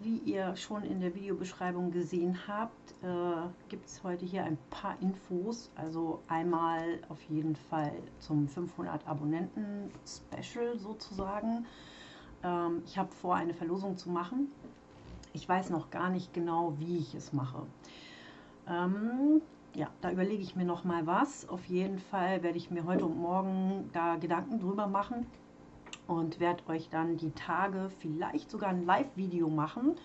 Wie ihr schon in der Videobeschreibung gesehen habt, äh, gibt es heute hier ein paar Infos. Also einmal auf jeden Fall zum 500 Abonnenten Special sozusagen. Ähm, ich habe vor, eine Verlosung zu machen. Ich weiß noch gar nicht genau, wie ich es mache. Ähm, ja, da überlege ich mir noch mal was. Auf jeden Fall werde ich mir heute und morgen da Gedanken drüber machen und werde euch dann die Tage vielleicht sogar ein Live-Video machen.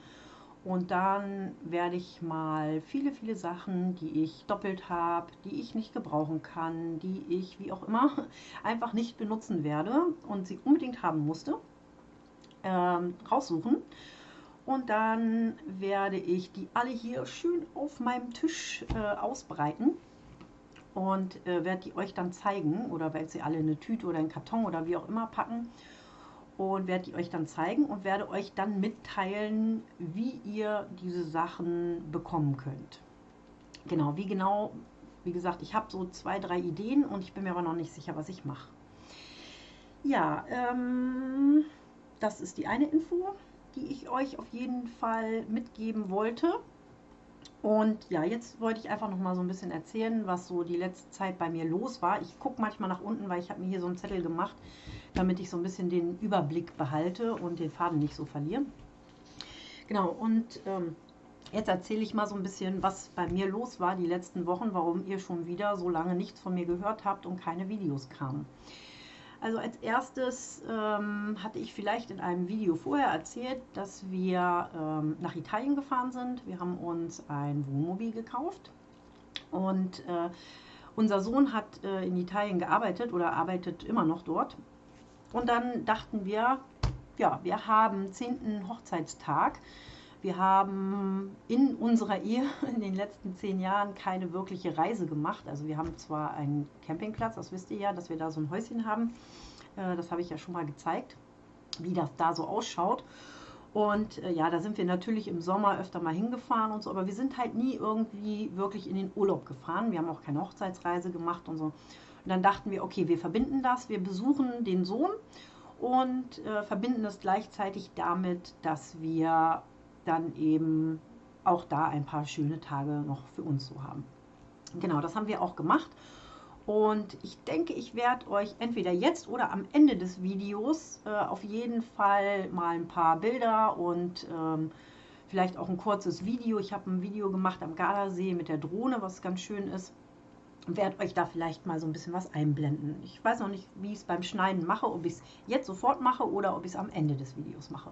Und dann werde ich mal viele, viele Sachen, die ich doppelt habe, die ich nicht gebrauchen kann, die ich, wie auch immer, einfach nicht benutzen werde und sie unbedingt haben musste, ähm, raussuchen. Und dann werde ich die alle hier schön auf meinem Tisch äh, ausbreiten und äh, werde die euch dann zeigen oder werde sie alle in eine Tüte oder einen Karton oder wie auch immer packen und werde die euch dann zeigen und werde euch dann mitteilen, wie ihr diese Sachen bekommen könnt. Genau, wie genau, wie gesagt, ich habe so zwei, drei Ideen und ich bin mir aber noch nicht sicher, was ich mache. Ja, ähm, das ist die eine Info, die ich euch auf jeden Fall mitgeben wollte. Und ja, jetzt wollte ich einfach noch mal so ein bisschen erzählen, was so die letzte Zeit bei mir los war. Ich gucke manchmal nach unten, weil ich habe mir hier so einen Zettel gemacht, damit ich so ein bisschen den Überblick behalte und den Faden nicht so verliere. Genau, und ähm, jetzt erzähle ich mal so ein bisschen, was bei mir los war die letzten Wochen, warum ihr schon wieder so lange nichts von mir gehört habt und keine Videos kamen. Also als erstes ähm, hatte ich vielleicht in einem Video vorher erzählt, dass wir ähm, nach Italien gefahren sind. Wir haben uns ein Wohnmobil gekauft und äh, unser Sohn hat äh, in Italien gearbeitet oder arbeitet immer noch dort und dann dachten wir, ja, wir haben 10. Hochzeitstag. Wir haben in unserer Ehe in den letzten zehn Jahren keine wirkliche Reise gemacht. Also wir haben zwar einen Campingplatz, das wisst ihr ja, dass wir da so ein Häuschen haben. Äh, das habe ich ja schon mal gezeigt, wie das da so ausschaut. Und äh, ja, da sind wir natürlich im Sommer öfter mal hingefahren und so, aber wir sind halt nie irgendwie wirklich in den Urlaub gefahren. Wir haben auch keine Hochzeitsreise gemacht und so. Und dann dachten wir, okay, wir verbinden das, wir besuchen den Sohn und äh, verbinden es gleichzeitig damit, dass wir dann eben auch da ein paar schöne Tage noch für uns so haben. Genau, das haben wir auch gemacht. Und ich denke, ich werde euch entweder jetzt oder am Ende des Videos äh, auf jeden Fall mal ein paar Bilder und ähm, vielleicht auch ein kurzes Video. Ich habe ein Video gemacht am Gardasee mit der Drohne, was ganz schön ist werde euch da vielleicht mal so ein bisschen was einblenden. Ich weiß noch nicht, wie ich es beim Schneiden mache, ob ich es jetzt sofort mache oder ob ich es am Ende des Videos mache.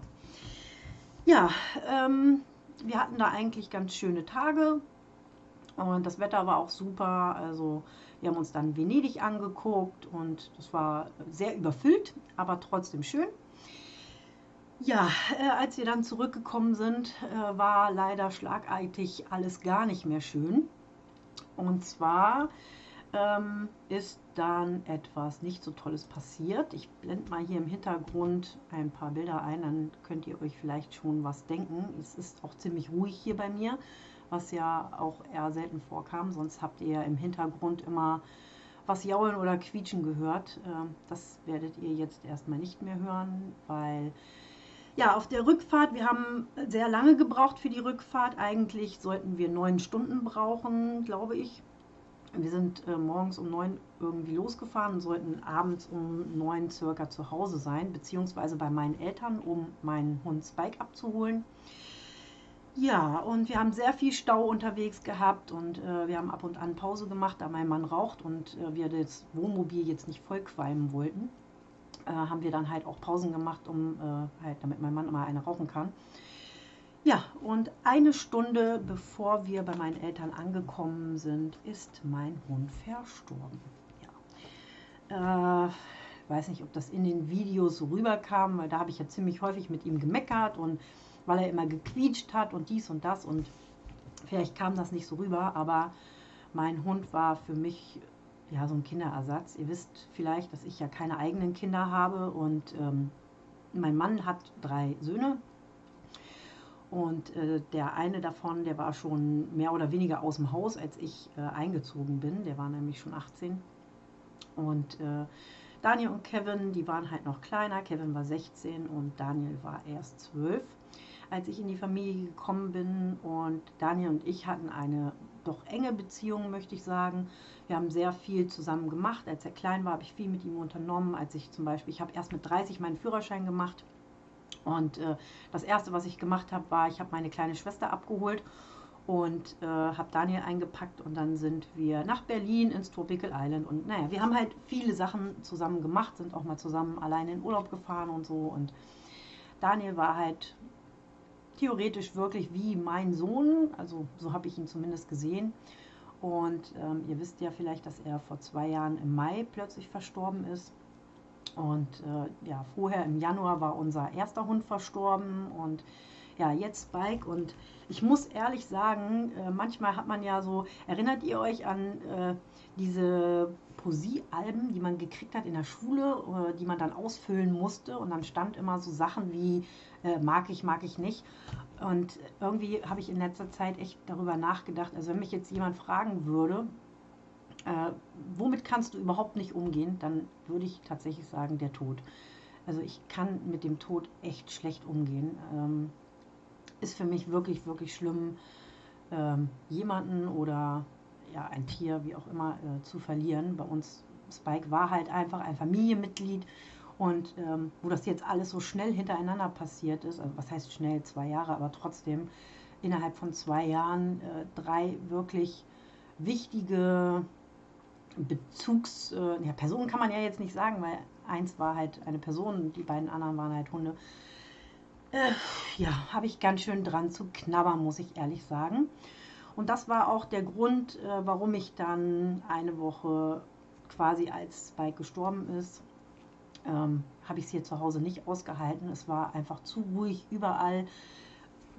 Ja, ähm, wir hatten da eigentlich ganz schöne Tage und das Wetter war auch super. Also wir haben uns dann Venedig angeguckt und das war sehr überfüllt, aber trotzdem schön. Ja, äh, als wir dann zurückgekommen sind, äh, war leider schlagartig alles gar nicht mehr schön. Und zwar ähm, ist dann etwas nicht so Tolles passiert. Ich blende mal hier im Hintergrund ein paar Bilder ein, dann könnt ihr euch vielleicht schon was denken. Es ist auch ziemlich ruhig hier bei mir, was ja auch eher selten vorkam. Sonst habt ihr ja im Hintergrund immer was jaulen oder quietschen gehört. Ähm, das werdet ihr jetzt erstmal nicht mehr hören, weil ja, auf der Rückfahrt, wir haben sehr lange gebraucht für die Rückfahrt. Eigentlich sollten wir neun Stunden brauchen, glaube ich. Wir sind äh, morgens um neun irgendwie losgefahren und sollten abends um neun circa zu Hause sein, beziehungsweise bei meinen Eltern, um meinen Hund Spike abzuholen. Ja, und wir haben sehr viel Stau unterwegs gehabt und äh, wir haben ab und an Pause gemacht, da mein Mann raucht und äh, wir das Wohnmobil jetzt nicht vollqualmen wollten äh, haben wir dann halt auch Pausen gemacht, um äh, halt, damit mein Mann mal eine rauchen kann. Ja, und eine Stunde bevor wir bei meinen Eltern angekommen sind, ist mein Hund verstorben. Ja. Äh, weiß nicht, ob das in den Videos so rüberkam, weil da habe ich ja ziemlich häufig mit ihm gemeckert und weil er immer gequietscht hat und dies und das und vielleicht kam das nicht so rüber, aber mein Hund war für mich ja, so ein Kinderersatz. Ihr wisst vielleicht, dass ich ja keine eigenen Kinder habe und ähm, mein Mann hat drei Söhne. Und äh, der eine davon, der war schon mehr oder weniger aus dem Haus, als ich äh, eingezogen bin. Der war nämlich schon 18. Und äh, Daniel und Kevin, die waren halt noch kleiner. Kevin war 16 und Daniel war erst 12. als ich in die Familie gekommen bin. Und Daniel und ich hatten eine doch enge Beziehung, möchte ich sagen. Wir haben sehr viel zusammen gemacht. Als er klein war, habe ich viel mit ihm unternommen. Als ich zum Beispiel, ich habe erst mit 30 meinen Führerschein gemacht. Und äh, das Erste, was ich gemacht habe, war, ich habe meine kleine Schwester abgeholt und äh, habe Daniel eingepackt und dann sind wir nach Berlin ins Tropical Island. Und naja, wir haben halt viele Sachen zusammen gemacht, sind auch mal zusammen alleine in Urlaub gefahren und so. Und Daniel war halt theoretisch wirklich wie mein Sohn, also so habe ich ihn zumindest gesehen. Und ähm, ihr wisst ja vielleicht, dass er vor zwei Jahren im Mai plötzlich verstorben ist und äh, ja, vorher im Januar war unser erster Hund verstorben und ja, jetzt Spike. Und ich muss ehrlich sagen, äh, manchmal hat man ja so, erinnert ihr euch an äh, diese Poesiealben, die man gekriegt hat in der Schule, äh, die man dann ausfüllen musste? Und dann stand immer so Sachen wie äh, mag ich, mag ich nicht. Und irgendwie habe ich in letzter Zeit echt darüber nachgedacht, also wenn mich jetzt jemand fragen würde, äh, womit kannst du überhaupt nicht umgehen, dann würde ich tatsächlich sagen, der Tod. Also ich kann mit dem Tod echt schlecht umgehen. Ähm, ist für mich wirklich, wirklich schlimm, ähm, jemanden oder ja, ein Tier, wie auch immer, äh, zu verlieren. Bei uns, Spike war halt einfach ein Familienmitglied und ähm, wo das jetzt alles so schnell hintereinander passiert ist, also was heißt schnell, zwei Jahre, aber trotzdem innerhalb von zwei Jahren äh, drei wirklich wichtige Bezugs, äh, ja, Personen kann man ja jetzt nicht sagen, weil eins war halt eine Person und die beiden anderen waren halt Hunde. Äh, ja, habe ich ganz schön dran zu knabbern, muss ich ehrlich sagen. Und das war auch der Grund, äh, warum ich dann eine Woche quasi als Spike gestorben ist, ähm, habe ich es hier zu Hause nicht ausgehalten. Es war einfach zu ruhig überall.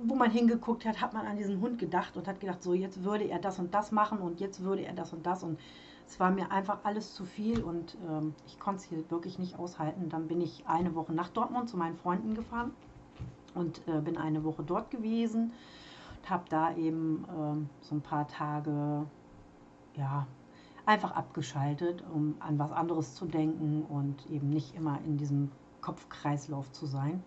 Wo man hingeguckt hat, hat man an diesen Hund gedacht und hat gedacht, so jetzt würde er das und das machen und jetzt würde er das und das und es war mir einfach alles zu viel und ähm, ich konnte es hier wirklich nicht aushalten. Dann bin ich eine Woche nach Dortmund zu meinen Freunden gefahren und äh, bin eine Woche dort gewesen und habe da eben ähm, so ein paar Tage ja einfach abgeschaltet, um an was anderes zu denken und eben nicht immer in diesem Kopfkreislauf zu sein.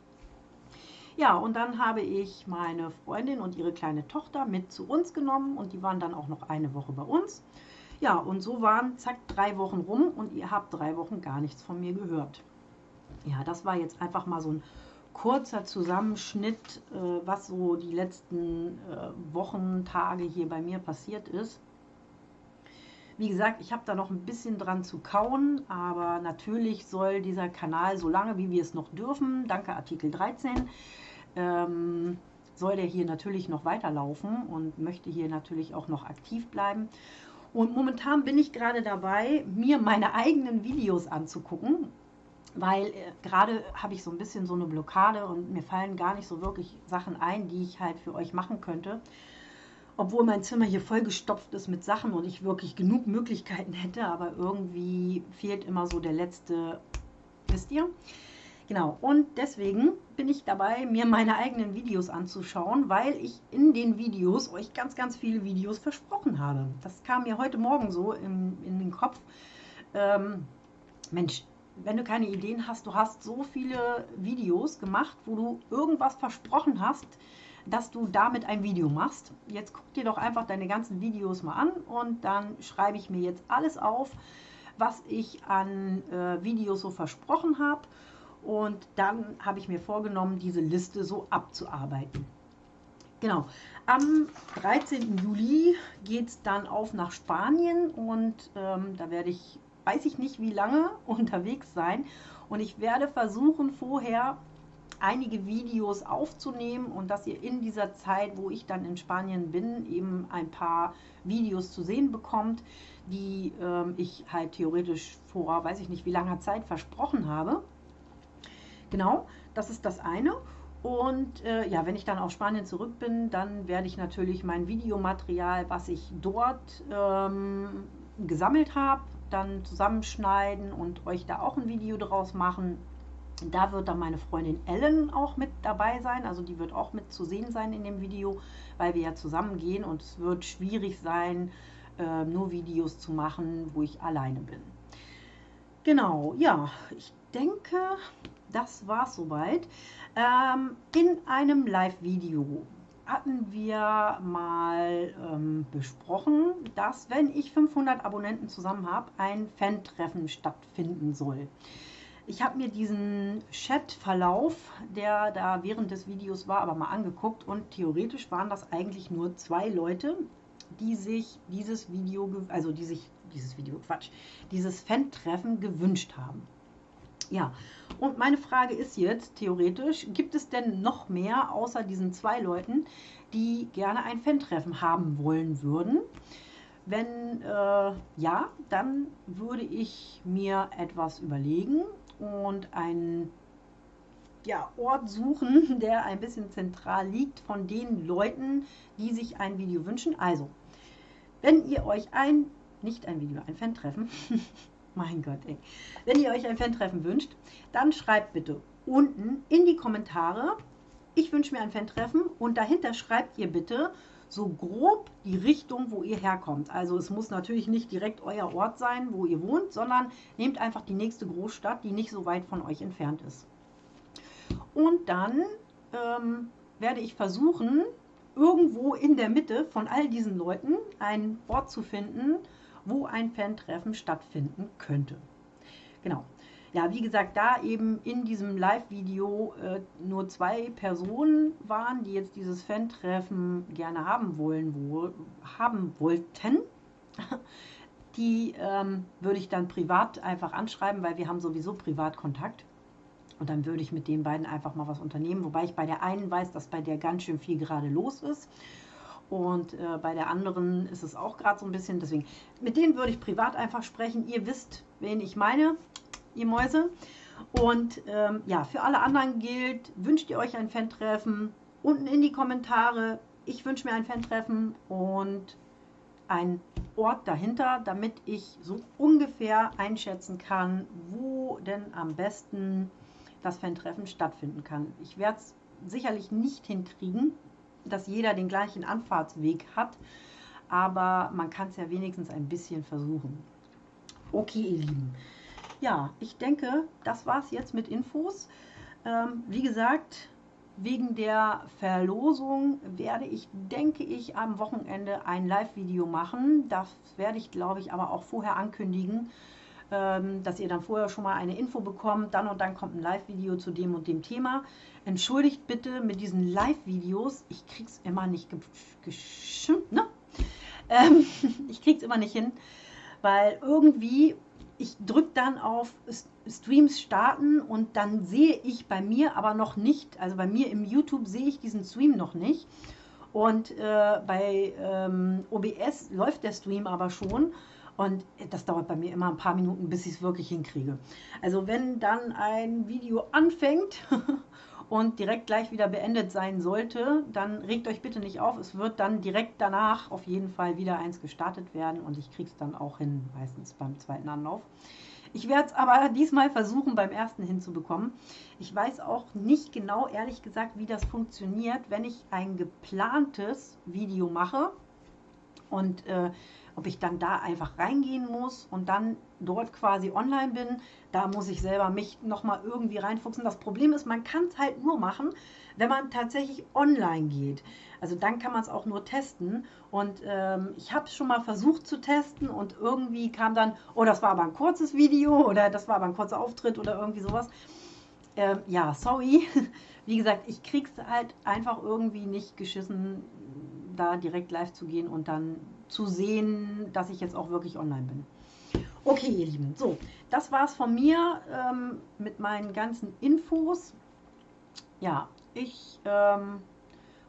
Ja, und dann habe ich meine Freundin und ihre kleine Tochter mit zu uns genommen und die waren dann auch noch eine Woche bei uns. Ja, und so waren zack drei Wochen rum und ihr habt drei Wochen gar nichts von mir gehört. Ja, das war jetzt einfach mal so ein kurzer Zusammenschnitt, äh, was so die letzten äh, Wochen, Tage hier bei mir passiert ist. Wie gesagt, ich habe da noch ein bisschen dran zu kauen, aber natürlich soll dieser Kanal, solange wie wir es noch dürfen, danke Artikel 13, ähm, soll der hier natürlich noch weiterlaufen und möchte hier natürlich auch noch aktiv bleiben. Und momentan bin ich gerade dabei, mir meine eigenen Videos anzugucken, weil äh, gerade habe ich so ein bisschen so eine Blockade und mir fallen gar nicht so wirklich Sachen ein, die ich halt für euch machen könnte. Obwohl mein Zimmer hier vollgestopft ist mit Sachen und ich wirklich genug Möglichkeiten hätte, aber irgendwie fehlt immer so der letzte, wisst ihr? Genau, und deswegen bin ich dabei, mir meine eigenen Videos anzuschauen, weil ich in den Videos euch ganz, ganz viele Videos versprochen habe. Das kam mir heute Morgen so in, in den Kopf. Ähm, Mensch, wenn du keine Ideen hast, du hast so viele Videos gemacht, wo du irgendwas versprochen hast, dass du damit ein Video machst. Jetzt guck dir doch einfach deine ganzen Videos mal an und dann schreibe ich mir jetzt alles auf, was ich an äh, Videos so versprochen habe und dann habe ich mir vorgenommen, diese Liste so abzuarbeiten. Genau, am 13. Juli geht es dann auf nach Spanien und ähm, da werde ich, weiß ich nicht wie lange, unterwegs sein. Und ich werde versuchen, vorher einige Videos aufzunehmen und dass ihr in dieser Zeit, wo ich dann in Spanien bin, eben ein paar Videos zu sehen bekommt, die ähm, ich halt theoretisch vor, weiß ich nicht wie langer Zeit versprochen habe. Genau, das ist das eine. Und äh, ja, wenn ich dann auf Spanien zurück bin, dann werde ich natürlich mein Videomaterial, was ich dort ähm, gesammelt habe, dann zusammenschneiden und euch da auch ein Video draus machen. Da wird dann meine Freundin Ellen auch mit dabei sein, also die wird auch mit zu sehen sein in dem Video, weil wir ja zusammen gehen und es wird schwierig sein, äh, nur Videos zu machen, wo ich alleine bin. Genau, ja, ich denke, das war soweit. Ähm, in einem Live-Video hatten wir mal ähm, besprochen, dass wenn ich 500 Abonnenten zusammen habe, ein Fan-Treffen stattfinden soll. Ich habe mir diesen Chat-Verlauf, der da während des Videos war, aber mal angeguckt und theoretisch waren das eigentlich nur zwei Leute, die sich dieses Video, also die sich dieses Video, Quatsch, dieses Fan-Treffen gewünscht haben. Ja, und meine Frage ist jetzt, theoretisch, gibt es denn noch mehr außer diesen zwei Leuten, die gerne ein Fan-Treffen haben wollen würden? Wenn äh, ja, dann würde ich mir etwas überlegen und einen ja, Ort suchen, der ein bisschen zentral liegt von den Leuten, die sich ein Video wünschen. Also, wenn ihr euch ein, nicht ein Video, ein Fan-Treffen, mein Gott, ey. Wenn ihr euch ein Fan-Treffen wünscht, dann schreibt bitte unten in die Kommentare, ich wünsche mir ein Fan-Treffen und dahinter schreibt ihr bitte so grob die Richtung, wo ihr herkommt. Also es muss natürlich nicht direkt euer Ort sein, wo ihr wohnt, sondern nehmt einfach die nächste Großstadt, die nicht so weit von euch entfernt ist. Und dann ähm, werde ich versuchen, irgendwo in der Mitte von all diesen Leuten ein Ort zu finden, wo ein Fan-Treffen stattfinden könnte. Genau. Ja, wie gesagt, da eben in diesem Live-Video äh, nur zwei Personen waren, die jetzt dieses Fan-Treffen gerne haben wollen, wo, haben wollten, die ähm, würde ich dann privat einfach anschreiben, weil wir haben sowieso Privatkontakt. Und dann würde ich mit den beiden einfach mal was unternehmen, wobei ich bei der einen weiß, dass bei der ganz schön viel gerade los ist. Und äh, bei der anderen ist es auch gerade so ein bisschen. Deswegen, mit denen würde ich privat einfach sprechen. Ihr wisst, wen ich meine, ihr Mäuse. Und ähm, ja, für alle anderen gilt, wünscht ihr euch ein Fan-Treffen? Unten in die Kommentare. Ich wünsche mir ein Fan-Treffen und ein Ort dahinter, damit ich so ungefähr einschätzen kann, wo denn am besten das Fan-Treffen stattfinden kann. Ich werde es sicherlich nicht hinkriegen, dass jeder den gleichen Anfahrtsweg hat, aber man kann es ja wenigstens ein bisschen versuchen. Okay, ihr Lieben. Ja, ich denke, das war es jetzt mit Infos. Ähm, wie gesagt, wegen der Verlosung werde ich, denke ich, am Wochenende ein Live-Video machen. Das werde ich, glaube ich, aber auch vorher ankündigen, dass ihr dann vorher schon mal eine Info bekommt. Dann und dann kommt ein Live-Video zu dem und dem Thema. Entschuldigt bitte mit diesen Live-Videos. Ich krieg's immer nicht geschimpft, ne? Ähm, ich krieg's immer nicht hin, weil irgendwie ich drücke dann auf Streams starten und dann sehe ich bei mir aber noch nicht, also bei mir im YouTube sehe ich diesen Stream noch nicht. Und äh, bei ähm, OBS läuft der Stream aber schon. Und das dauert bei mir immer ein paar Minuten, bis ich es wirklich hinkriege. Also wenn dann ein Video anfängt und direkt gleich wieder beendet sein sollte, dann regt euch bitte nicht auf. Es wird dann direkt danach auf jeden Fall wieder eins gestartet werden und ich kriege es dann auch hin, meistens beim zweiten Anlauf. Ich werde es aber diesmal versuchen, beim ersten hinzubekommen. Ich weiß auch nicht genau, ehrlich gesagt, wie das funktioniert, wenn ich ein geplantes Video mache und äh, ob ich dann da einfach reingehen muss und dann dort quasi online bin, da muss ich selber mich nochmal irgendwie reinfuchsen. Das Problem ist, man kann es halt nur machen, wenn man tatsächlich online geht. Also dann kann man es auch nur testen. Und ähm, ich habe es schon mal versucht zu testen und irgendwie kam dann, oh, das war aber ein kurzes Video oder das war aber ein kurzer Auftritt oder irgendwie sowas. Ähm, ja, sorry. Wie gesagt, ich krieg's halt einfach irgendwie nicht geschissen, da direkt live zu gehen und dann zu sehen, dass ich jetzt auch wirklich online bin. Okay, ihr Lieben, so, das war es von mir ähm, mit meinen ganzen Infos. Ja, ich ähm,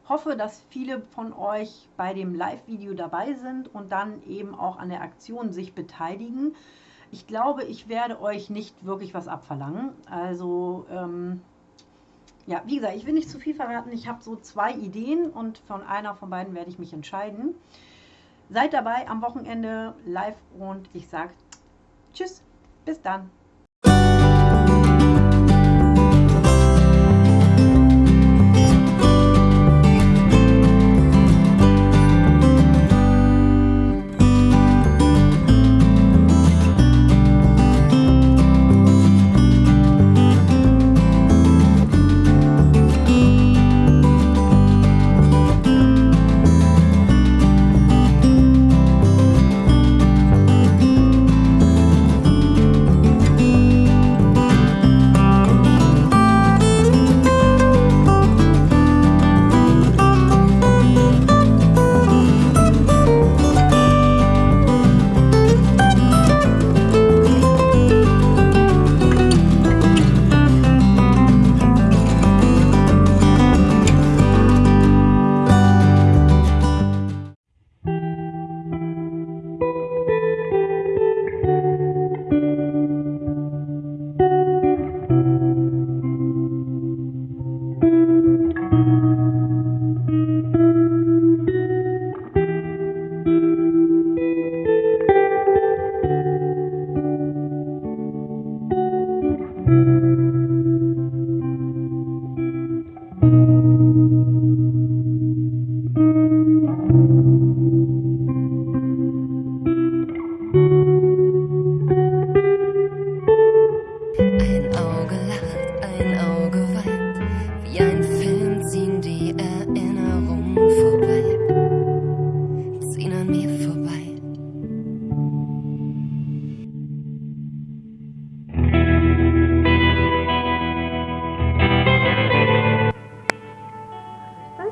hoffe, dass viele von euch bei dem Live-Video dabei sind und dann eben auch an der Aktion sich beteiligen. Ich glaube, ich werde euch nicht wirklich was abverlangen. Also, ähm, ja, wie gesagt, ich will nicht zu viel verraten. Ich habe so zwei Ideen und von einer von beiden werde ich mich entscheiden. Seid dabei am Wochenende live und ich sage Tschüss, bis dann.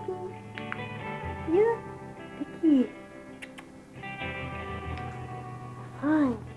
you, Vicky. Fine.